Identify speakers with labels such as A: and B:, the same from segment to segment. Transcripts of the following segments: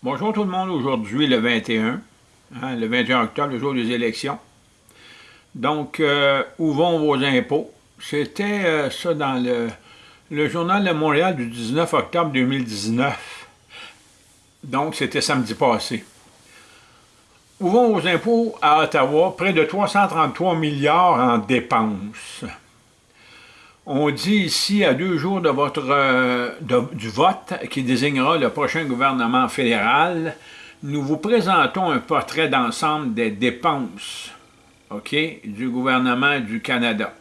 A: Bonjour tout le monde, aujourd'hui le 21, hein, le 21 octobre, le jour des élections. Donc, euh, où vont vos impôts? C'était euh, ça dans le, le, Journal de Montréal du 19 octobre 2019. Donc, c'était samedi passé. Où vont vos impôts à Ottawa? Près de 333 milliards en dépenses. On dit ici, à deux jours de votre, euh, du vote qui désignera le prochain gouvernement fédéral, nous vous présentons un portrait d'ensemble des dépenses du gouvernement du Canada.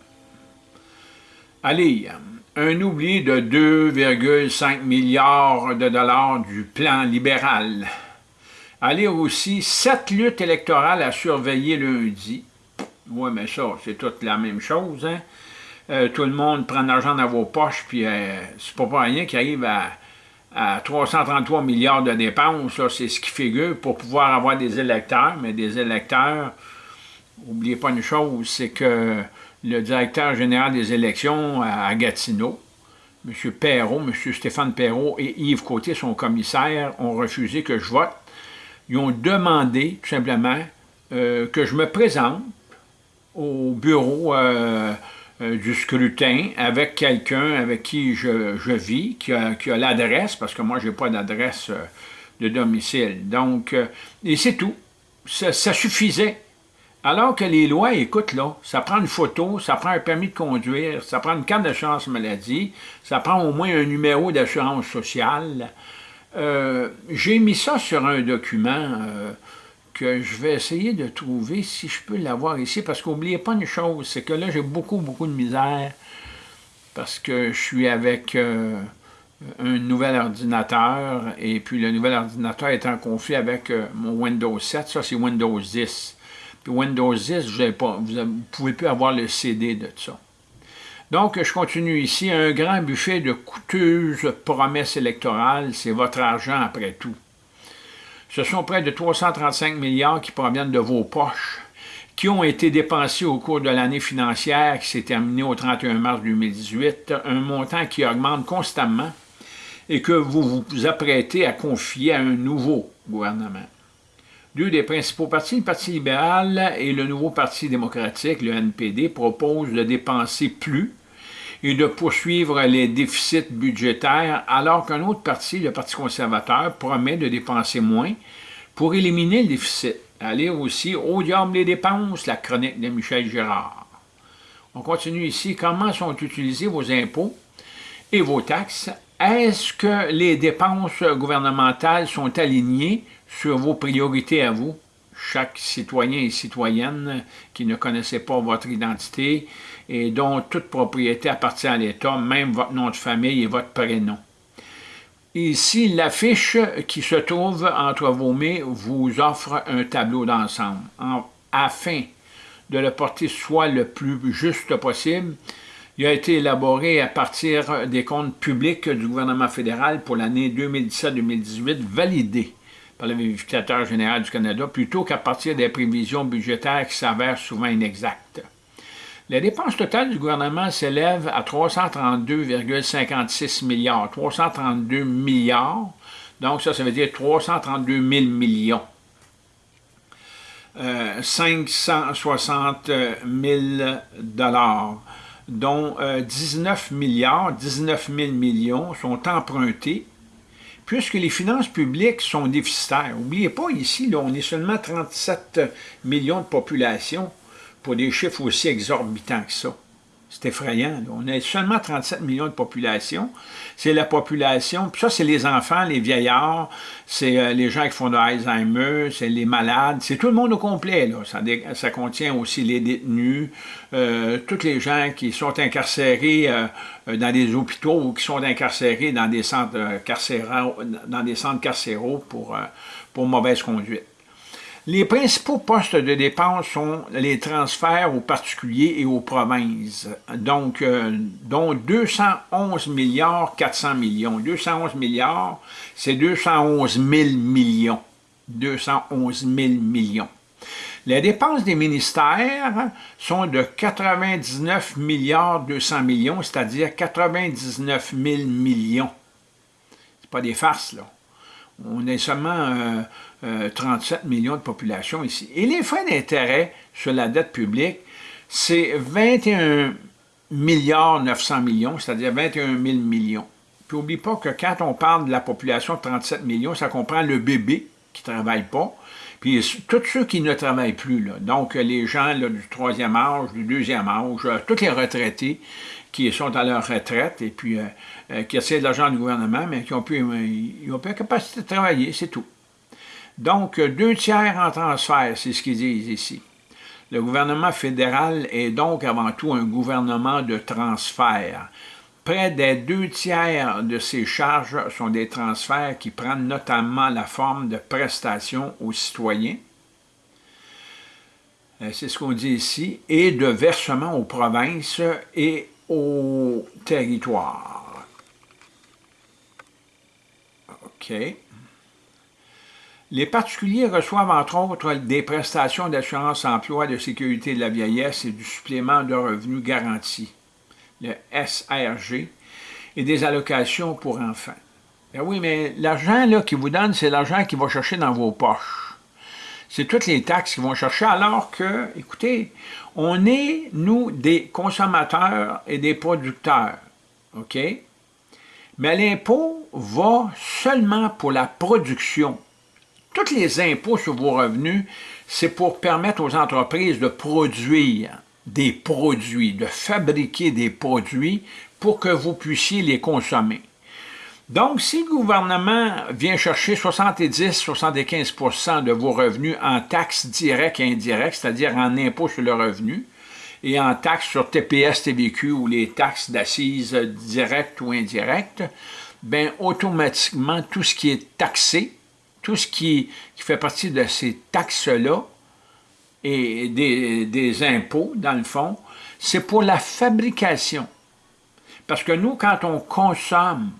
A: Allez, un oubli de 2,5 milliards de dollars du plan libéral. Allez aussi, sept luttes électorales à surveiller lundi. Oui, mais ça, c'est toute la même chose, hein? Euh, tout le monde prend de l'argent dans vos poches, puis euh, c'est pas rien qu'il arrive à, 333 milliards de dépenses, c'est ce qui figure pour pouvoir avoir des électeurs, mais des électeurs, n'oubliez pas une chose, c'est que le directeur général des élections à Gatineau, M. Perrault, M. Stéphane Perrault et Yves Côté, son commissaire, ont refusé que je vote. Ils ont demandé, tout simplement, euh, que je me présente au bureau euh, du scrutin avec quelqu'un avec qui je, vis, qui a, l'adresse, parce que moi, je n'ai pas d'adresse euh, de domicile. Donc, euh, et c'est tout. Ça, suffisait. Alors que les lois, écoute, là, ça prend une photo, ça prend un permis de conduire, ça prend une carte d'assurance maladie, ça prend au moins un numéro d'assurance sociale. J'ai mis ça sur un document que je vais essayer de trouver si je peux l'avoir ici, parce qu'oubliez pas une chose, c'est que là, j'ai beaucoup, beaucoup de misère, parce que je suis avec euh, un nouvel ordinateur, et puis le nouvel ordinateur est en conflit avec euh, mon Windows 7, ça c'est Windows 10. Puis Windows 10, vous ne pouvez plus avoir le CD de ça. Donc, je continue ici, un grand buffet de coûteuses promesses électorales, c'est votre argent après tout. Ce sont près de 335 milliards qui proviennent de vos poches, qui ont été dépensés au cours de l'année financière qui s'est terminée au 31 mars 2018, un montant qui augmente constamment et que vous vous apprêtez à confier à un nouveau gouvernement. Deux des principaux partis, le Parti libéral et le nouveau Parti démocratique, le NPD, proposent de dépenser plus et de poursuivre les déficits budgétaires, alors qu'un autre parti, le Parti conservateur, promet de dépenser moins pour éliminer le déficit. Allez aussi Au diable des dépenses, la chronique de Michel Girard. On continue ici. Comment sont utilisés vos impôts et vos taxes? Est-ce que les dépenses gouvernementales sont alignées sur vos priorités à vous? Chaque citoyen et citoyenne qui ne connaissait pas votre identité et dont toute propriété appartient à l'État, même votre nom de famille et votre prénom. Ici, l'affiche qui se trouve entre vos mains vous offre un tableau d'ensemble. Afin de le porter soit le plus juste possible, il a été élaboré à partir des comptes publics du gouvernement fédéral pour l'année 2017-2018 validés par le vérificateur général du Canada plutôt qu'à partir des prévisions budgétaires qui s'avèrent souvent inexactes. Les dépenses totales du gouvernement s'élèvent à 332,56 milliards. 332 milliards, donc ça, ça veut dire 332 000 millions. 560 000 dollars, dont 19 euh, milliards, 19 000 millions sont empruntés puisque les finances publiques sont déficitaires. N'oubliez pas, ici, on est seulement 37 millions de population pour des chiffres aussi exorbitants que ça. C'est effrayant. On est seulement 37 millions de population. C'est la population, puis ça, c'est les enfants, les vieillards, c'est euh, les gens qui font de Alzheimer, c'est les malades, c'est tout le monde au complet. Ça, contient aussi les détenus, euh, tous les gens qui sont incarcérés euh, dans des hôpitaux ou qui sont incarcérés dans des centres carcéraux, dans des centres carcéraux pour mauvaise conduite. Les principaux postes de dépenses sont les transferts aux particuliers et aux provinces, donc euh, dont 211 milliards 400 millions. 211 milliards, c'est 211 000 millions. 211 000 millions. Les dépenses des ministères sont de 99 milliards 200 millions, c'est-à-dire 99 000 millions. C'est pas des farces, là. On est seulement 37 millions de population ici. Et les frais d'intérêt sur la dette publique, c'est 21 milliards 900 millions, c'est-à-dire 21 000 millions. Puis n'oublie pas que quand on parle de la population de 37 millions, ça comprend le bébé qui ne travaille pas, puis tous ceux qui ne travaillent plus. Là. Donc les gens du troisième âge, du deuxième âge, euh, tous les retraités qui sont à leur retraite et puis euh, euh, qui essaient de l'argent du gouvernement, mais qui n'ont plus, ont plus la capacité de travailler, c'est tout. Donc, deux tiers en transfert, c'est ce qu'ils disent ici. Le gouvernement fédéral est donc avant tout un gouvernement de transfert. Près des deux tiers de ces charges sont des transferts qui prennent notamment la forme de prestations aux citoyens, euh, c'est ce qu'on dit ici, et de versements aux provinces et aux territoires. OK. Les particuliers reçoivent entre autres des prestations d'assurance emploi, de sécurité de la vieillesse et du supplément de revenus garanti, le SRG, et des allocations pour enfants. Ben oui, mais l'argent qu'ils vous donne, c'est l'argent qui va chercher dans vos poches. C'est toutes les taxes qu'ils vont chercher, alors que, écoutez, on est, nous, des consommateurs et des producteurs, OK? Mais l'impôt va seulement pour la production tous les impôts sur vos revenus, c'est pour permettre aux entreprises de produire des produits, de fabriquer des produits pour que vous puissiez les consommer. Donc, si le gouvernement vient chercher 70-75% de vos revenus en taxes directes et indirectes, c'est-à-dire en impôts sur le revenu, et en taxes sur TPS, TVQ ou les taxes d'assises directes ou indirectes, bien, automatiquement, tout ce qui est taxé tout ce qui, fait partie de ces taxes-là et des, impôts, dans le fond, c'est pour la fabrication. Parce que nous, quand on consomme,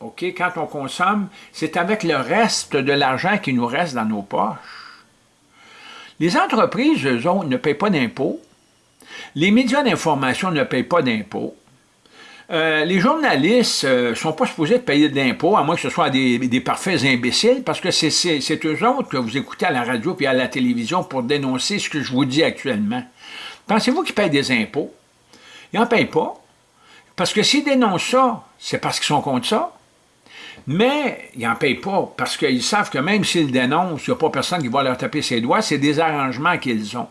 A: OK, quand on consomme, c'est avec le reste de l'argent qui nous reste dans nos poches. Les entreprises, eux autres, ne payent pas d'impôts. Les médias d'information ne payent pas d'impôts. Euh, les journalistes ne euh, sont pas supposés de payer de l'impôt, à moins que ce soit des, parfaits imbéciles, parce que c'est eux autres que vous écoutez à la radio et à la télévision pour dénoncer ce que je vous dis actuellement. Pensez-vous qu'ils payent des impôts? Ils n'en payent pas. Parce que s'ils dénoncent ça, c'est parce qu'ils sont contre ça. Mais ils n'en payent pas, parce qu'ils savent que même s'ils dénoncent, il n'y a pas personne qui va leur taper ses doigts, c'est des arrangements qu'ils ont.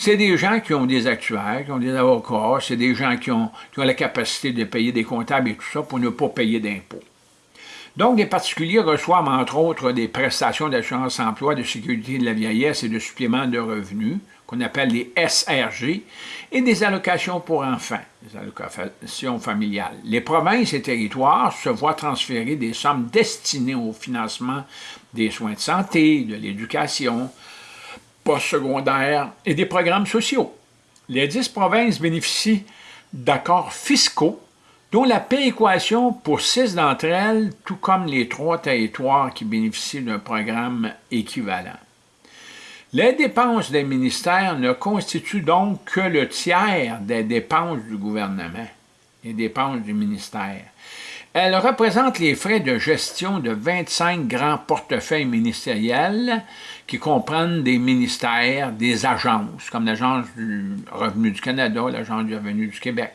A: C'est des gens qui ont des actuaires, qui ont des avocats, c'est des gens qui ont, la capacité de payer des comptables et tout ça pour ne pas payer d'impôts. Donc, les particuliers reçoivent, entre autres, des prestations d'assurance emploi, de sécurité de la vieillesse et de suppléments de revenus, qu'on appelle les SRG, et des allocations pour enfants, des allocations familiales. Les provinces et territoires se voient transférer des sommes destinées au financement des soins de santé, de l'éducation, postsecondaires et des programmes sociaux. Les dix provinces bénéficient d'accords fiscaux dont la péréquation pour six d'entre elles, tout comme les trois territoires qui bénéficient d'un programme équivalent. Les dépenses des ministères ne constituent donc que le tiers des dépenses du gouvernement, les dépenses du ministère. Elles représentent les frais de gestion de 25 grands portefeuilles ministériels qui comprennent des ministères, des agences, comme l'Agence du revenu du Canada, l'Agence du revenu du Québec,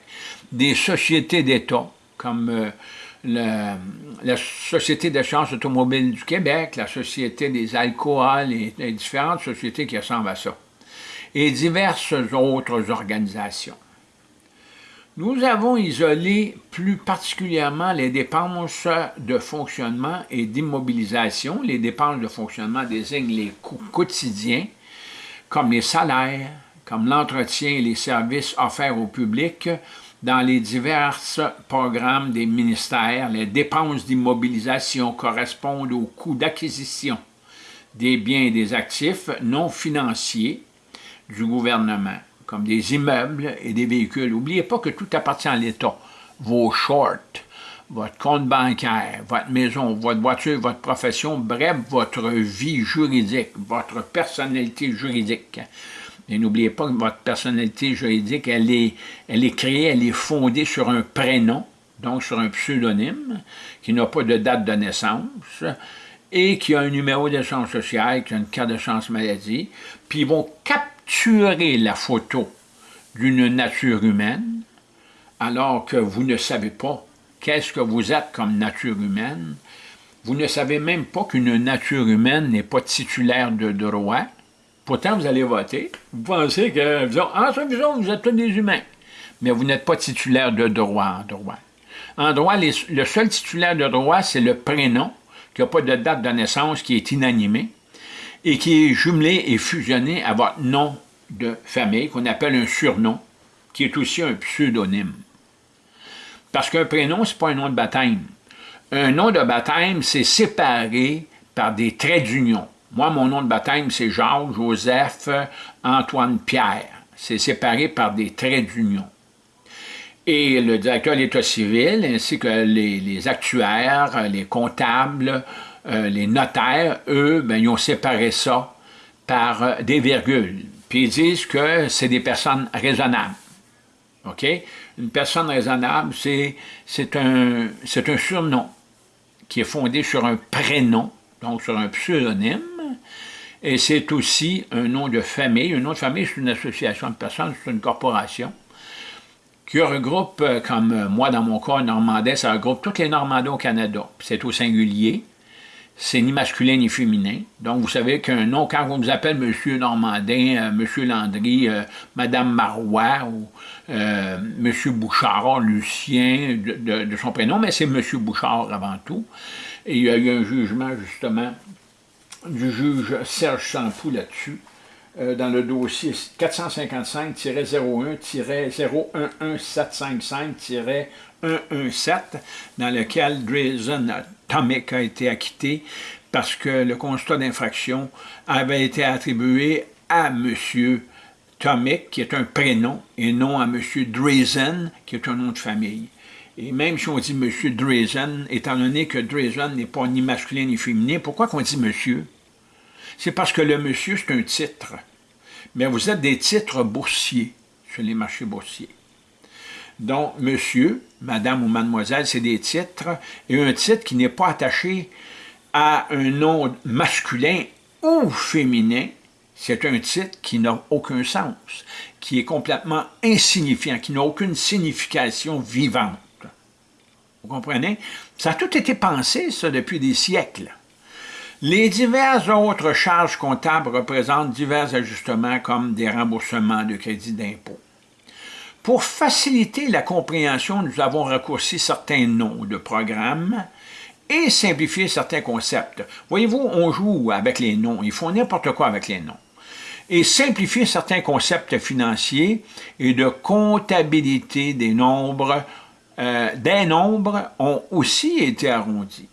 A: des sociétés d'État, comme euh, la Société d'assurance automobile du Québec, la Société des alcools et, et différentes sociétés qui ressemblent à ça, et diverses autres organisations. Nous avons isolé plus particulièrement les dépenses de fonctionnement et d'immobilisation. Les dépenses de fonctionnement désignent les coûts quotidiens, comme les salaires, comme l'entretien et les services offerts au public dans les divers programmes des ministères. Les dépenses d'immobilisation correspondent aux coûts d'acquisition des biens et des actifs non financiers du gouvernement comme des immeubles et des véhicules. N'oubliez pas que tout appartient à l'État. Vos shorts, votre compte bancaire, votre maison, votre voiture, votre profession, bref, votre vie juridique, votre personnalité juridique. Et n'oubliez pas que votre personnalité juridique, elle est, elle est créée, elle est fondée sur un prénom, donc sur un pseudonyme, qui n'a pas de date de naissance, et qui a un numéro d'assurance sociale, qui a une carte de chance maladie, puis ils vont capturer la photo d'une nature humaine, alors que vous ne savez pas qu'est-ce que vous êtes comme nature humaine, vous ne savez même pas qu'une nature humaine n'est pas titulaire de droit, pourtant vous allez voter, vous pensez que, vous, ah, vous êtes tous des humains, mais vous n'êtes pas titulaire de droit en droit. En droit, le seul titulaire de droit, c'est le prénom, qui n'a pas de date de naissance, qui est inanimé, et qui est jumelé et fusionné à votre nom de famille, qu'on appelle un surnom, qui est aussi un pseudonyme. Parce qu'un prénom, ce n'est pas un nom de baptême. Un nom de baptême, c'est séparé par des traits d'union. Moi, mon nom de baptême, c'est Jacques, Joseph, Antoine, Pierre. C'est séparé par des traits d'union. Et le directeur de l'État civil, ainsi que les, actuaires, les comptables, euh, les notaires, eux, ben, ils ont séparé ça par euh, des virgules. Puis ils disent que c'est des personnes raisonnables. OK? Une personne raisonnable, c'est un, un surnom qui est fondé sur un prénom, donc sur un pseudonyme, et c'est aussi un nom de famille. Un nom de famille, c'est une association de personnes, c'est une corporation qui regroupe, euh, comme moi dans mon cas, normandais, ça regroupe toutes les Normandais au Canada. C'est au singulier, c'est ni masculin ni féminin. Donc, vous savez qu'un nom, quand on vous appelle Monsieur Normandin, euh, Monsieur Landry, Madame Marois ou Monsieur Bouchard, Lucien, de, son prénom, mais c'est Monsieur Bouchard avant tout. Et il y a eu un jugement, justement, du juge Serge Sampoux là-dessus, euh, dans le dossier 455-01-011755-117, dans lequel Drazen Tomic a été acquitté parce que le constat d'infraction avait été attribué à M. Tomic, qui est un prénom, et non à M. Drazen, qui est un nom de famille. Et même si on dit M. Drazen, étant donné que Drazen n'est pas ni masculin ni féminin, pourquoi qu'on dit monsieur? C'est parce que le monsieur, c'est un titre. Mais vous êtes des titres boursiers sur les marchés boursiers. Donc, monsieur, madame ou mademoiselle, c'est des titres, et un titre qui n'est pas attaché à un nom masculin ou féminin, c'est un titre qui n'a aucun sens, qui est complètement insignifiant, qui n'a aucune signification vivante. Vous comprenez? Ça a tout été pensé, ça, depuis des siècles. Les diverses autres charges comptables représentent divers ajustements comme des remboursements de crédits d'impôt. Pour faciliter la compréhension, nous avons raccourci certains noms de programmes et simplifié certains concepts. Voyez-vous, on joue avec les noms, ils font n'importe quoi avec les noms. Et simplifier certains concepts financiers et de comptabilité des nombres, euh, des nombres ont aussi été arrondis.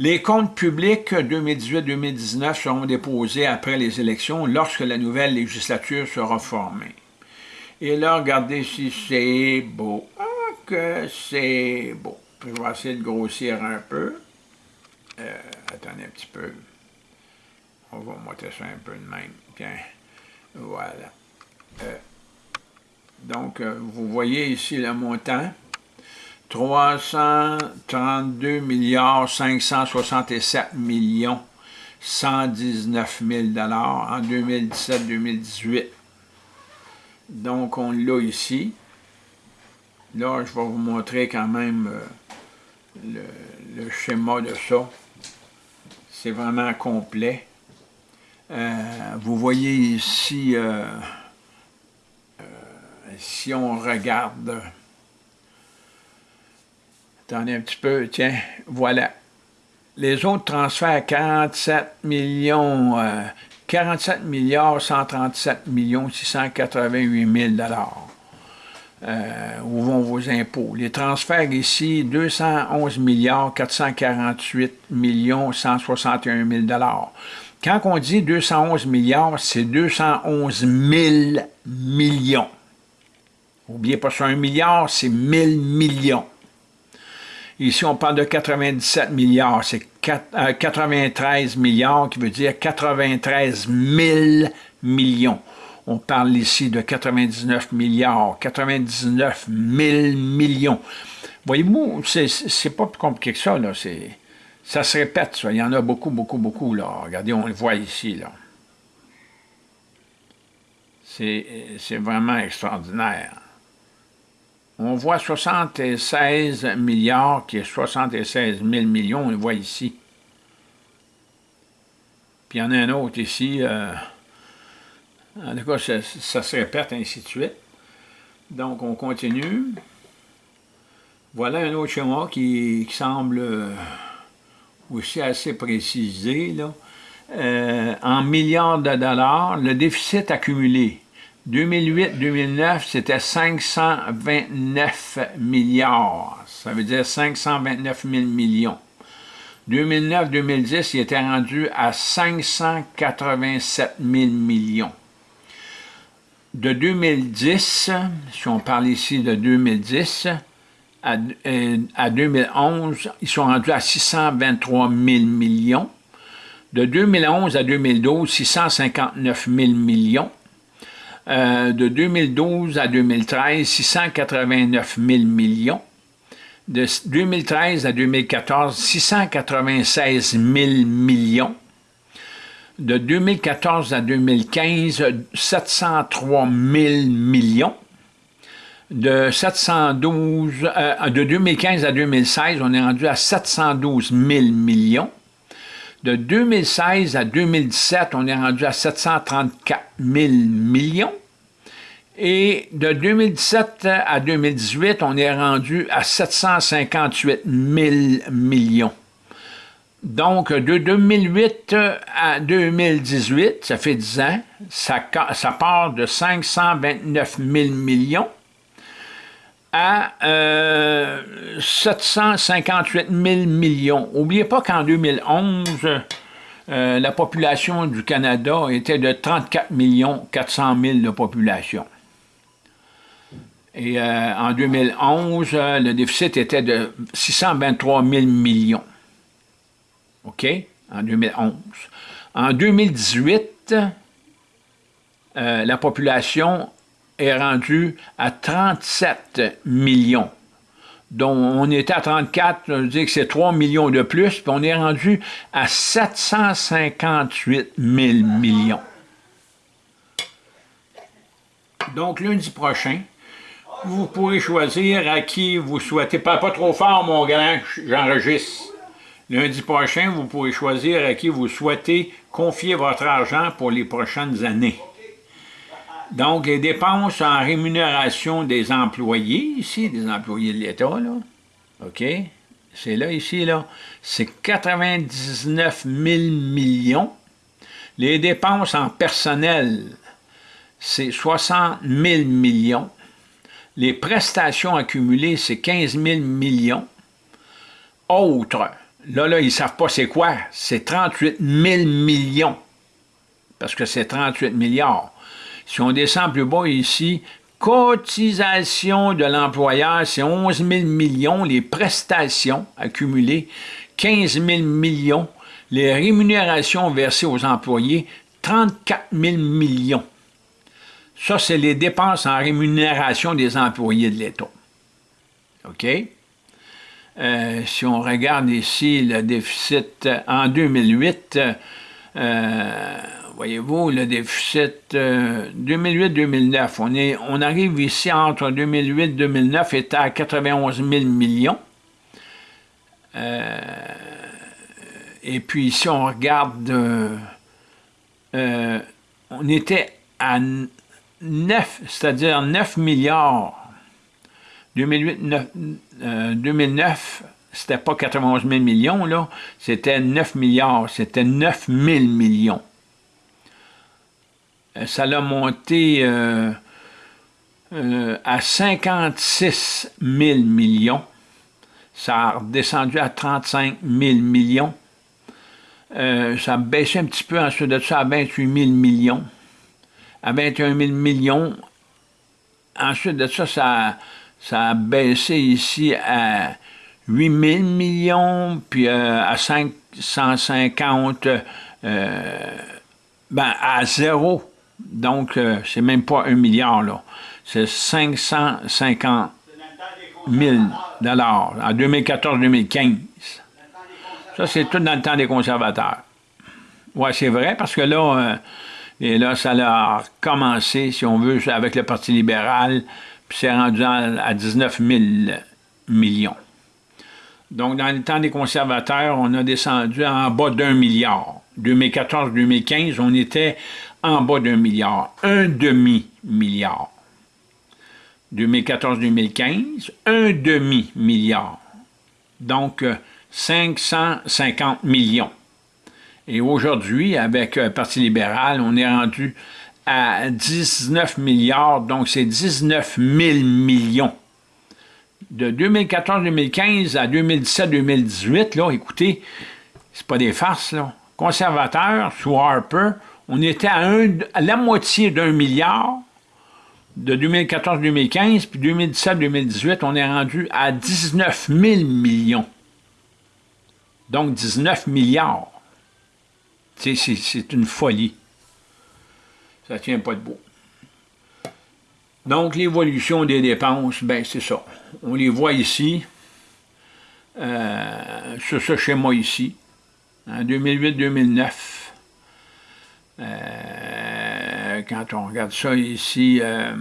A: Les comptes publics 2018-2019 seront déposés après les élections lorsque la nouvelle législature sera formée. Et là, regardez si c'est beau. Ah, que c'est beau. je vais essayer de grossir un peu. Euh, attendez un petit peu. On va monter ça un peu de même. Voilà. Euh, donc, euh, vous voyez ici le montant. 332 milliards 567 millions 119 000 en 2017-2018. Donc, on l'a ici. Là, je vais vous montrer quand même euh, le, schéma de ça. C'est vraiment complet. Euh, vous voyez ici, euh, si on regarde Attendez un petit peu, tiens, voilà. Les autres transferts, 47 millions, 47 euh, milliards 137 millions 688 000 euh, où vont vos impôts? Les transferts ici, 211 milliards 448 millions 161 000 Quand on dit 211 milliards, c'est 211 000 millions. N'oubliez pas ça, un milliard, c'est 1000 millions. Ici, on parle de 97 milliards. C'est 93 euh, milliards qui veut dire 93 000 millions. On parle ici de 99 milliards, 99 000 millions. Voyez-vous, c'est pas plus compliqué que ça, là. Ça se répète, ça. Il y en a beaucoup, beaucoup, beaucoup, là. Regardez, on le voit ici, là. C'est vraiment extraordinaire. On voit 76 milliards, qui est 76 000 millions, on le voit ici. Puis il y en a un autre ici. Euh, en tout cas, ça, se répète, ainsi de suite. Donc, on continue. Voilà un autre schéma qui, semble euh, aussi assez précisé. Là. Euh, en milliards de dollars, le déficit accumulé 2008-2009, c'était 529 milliards. Ça veut dire 529 000 millions. 2009-2010, il était rendu à 587 000 millions. De 2010, si on parle ici de 2010, à, 2011, euh, ils sont rendus à 623 000 millions. De 2011 à 2012, 659 000 millions. Euh, de 2012 à 2013, 689 000 millions. De 2013 à 2014, 696 000 millions. De 2014 à 2015, 703 000 millions. De, 712, euh, de 2015 à 2016, on est rendu à 712 000 millions. De 2016 à 2017, on est rendu à 734 000 millions. Et de 2017 à 2018, on est rendu à 758 000 millions. Donc, de 2008 à 2018, ça fait 10 ans, ça, ça part de 529 000 millions à 758 000 millions. N'oubliez pas qu'en 2011, euh, la population du Canada était de 34 400 000 de population. Et euh, en 2011, euh, le déficit était de 623 000 millions. OK? En 2011. En 2018, la population est rendu à 37 millions. Donc, on était à 34, je veux dire que c'est 3 millions de plus, puis on est rendu à 758 000 millions. Donc, lundi prochain, vous pourrez choisir à qui vous souhaitez. Pas, pas trop fort, mon grand, j'enregistre. Lundi prochain, vous pourrez choisir à qui vous souhaitez confier votre argent pour les prochaines années. Donc, les dépenses en rémunération des employés, ici, des employés de l'État, là, OK? C'est là, ici, là, c'est 99 000 millions. Les dépenses en personnel, c'est 60 000 millions. Les prestations accumulées, c'est 15 000 millions. Autres, là, là, ils ne savent pas c'est quoi. C'est 38 000 millions. Parce que c'est 38 milliards. Si on descend plus bas ici, cotisation de l'employeur, c'est 11 000 millions, les prestations accumulées, 15 000 millions, les rémunérations versées aux employés, 34 000 millions. Ça, c'est les dépenses en rémunération des employés de l'État. OK? Euh, si on regarde ici le déficit en 2008, euh, voyez-vous, le déficit 2008-2009, euh, on, on arrive ici entre 2008 et 2009, était à 91 000 millions. Euh, et puis si on regarde, euh, on était à 9, c'est-à-dire 9 milliards. 2008, 2009, c'était pas 91 000 millions, là, c'était 9 milliards, c'était 9 000 millions. Euh, ça l'a monté euh, euh, à 56 000 millions. Ça a redescendu à 35 000 millions. ça a baissé un petit peu ensuite de ça à 28 000 millions. À 21 000 millions. Ensuite de ça, ça, ça a baissé ici à 8 000 millions, puis à 550, ben, à zéro. Donc, euh, c'est même pas un milliard, là. C'est 550 000 dollars en 2014-2015. Ça, c'est tout dans le temps des conservateurs. Oui, c'est vrai, parce que là, euh, et là, ça a commencé, si on veut, avec le Parti libéral, puis c'est rendu à 19 000 millions. Donc, dans le temps des conservateurs, on a descendu en bas d'un milliard. 2014-2015, on était en bas d'un milliard, un demi-milliard. 2014-2015, un demi-milliard. Donc, 550 millions. Et aujourd'hui, avec le Parti libéral, on est rendu à 19 milliards, donc c'est 19 000 millions. De 2014-2015 à 2017-2018, là, écoutez, c'est pas des farces, là. Conservateurs, sous Harper, on était à, la moitié d'un milliard de 2014-2015, puis 2017-2018, on est rendu à 19 000 millions. Donc 19 milliards. C'est une folie. Ça ne tient pas de beau. Donc, l'évolution des dépenses, ben c'est ça. On les voit ici, euh, sur ce schéma ici, en 2008-2009. Euh, quand on regarde ça ici, euh,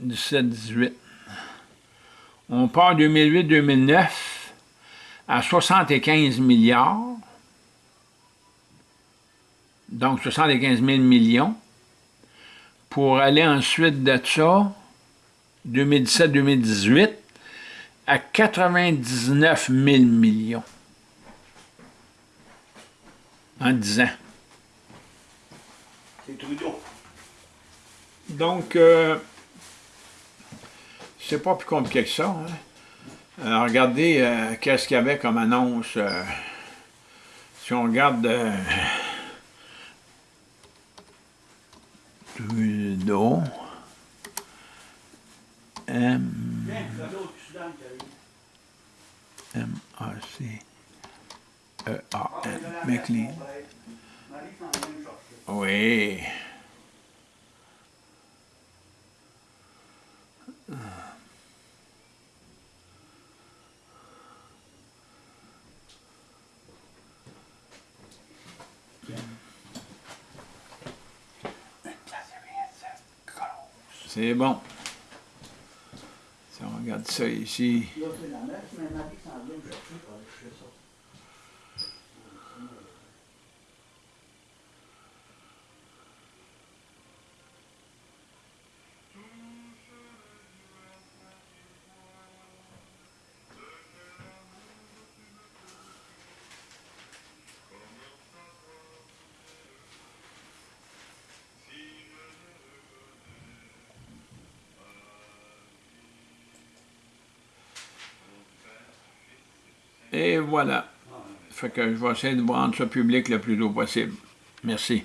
A: « 17-18. On part 2008-2009 à 75 milliards, donc 75 000 millions, pour aller ensuite de ça, 2017-2018, à 99 000 millions en 10 ans. C'est Trudeau. Donc, euh, c'est pas plus compliqué que ça. Hein? Alors, regardez euh, qu'est-ce qu'il y avait comme annonce. Euh, si on regarde euh, Trudeau, M, M, A, C, E, A, N, McLean. C'est bon. Si on regarde ça ici. Et voilà. Fait que je vais essayer de rendre ça public le plus tôt possible. Merci.